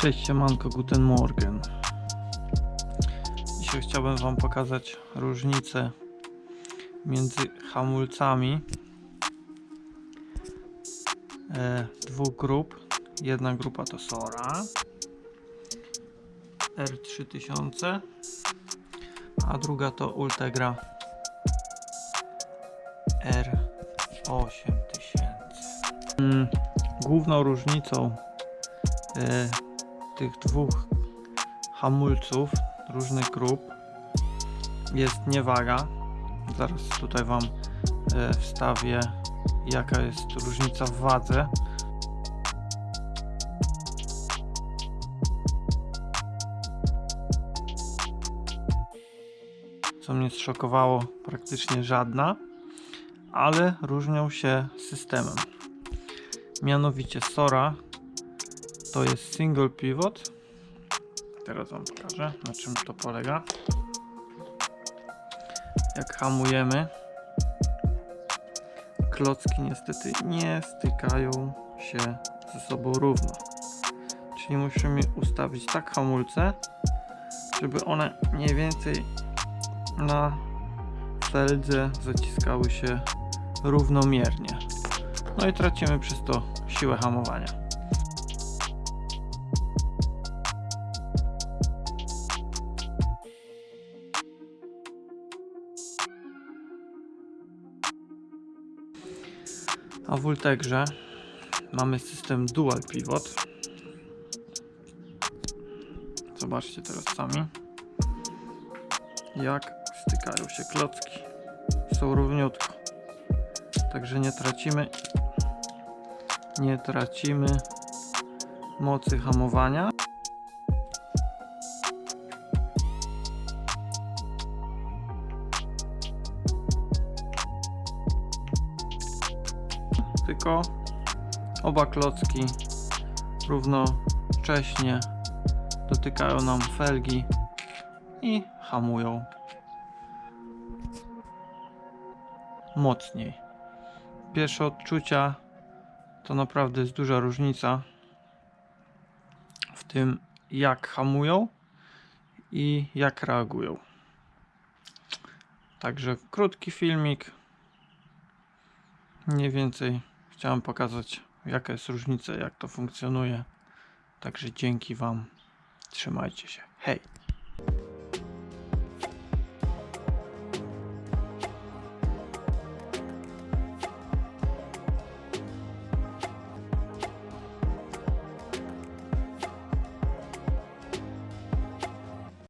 Cześć, siemanko, guten morgen. Dzisiaj chciałbym Wam pokazać różnicę między hamulcami e, dwóch grup. Jedna grupa to Sora R3000, a druga to Ultegra R8000. Mm, główną różnicą e, tych dwóch hamulców różnych grup jest niewaga. Zaraz tutaj Wam e, wstawię jaka jest różnica w wadze. Co mnie zszokowało, praktycznie żadna, ale różnią się systemem. Mianowicie Sora to jest single pivot. Teraz Wam pokażę na czym to polega. Jak hamujemy, klocki niestety nie stykają się ze sobą równo. Czyli musimy ustawić tak hamulce, żeby one mniej więcej na feldze zaciskały się równomiernie. No i tracimy przez to siłę hamowania. A w Ultegrze mamy system Dual Pivot. Zobaczcie teraz sami, jak stykają się klocki. Są równiutko. Także nie tracimy nie tracimy mocy hamowania. Tylko oba klocki równocześnie dotykają nam felgi i hamują mocniej. Pierwsze odczucia to naprawdę jest duża różnica w tym jak hamują i jak reagują. Także krótki filmik. Mniej więcej chciałem pokazać jaka jest różnica, jak to funkcjonuje. Także dzięki Wam. Trzymajcie się. Hej!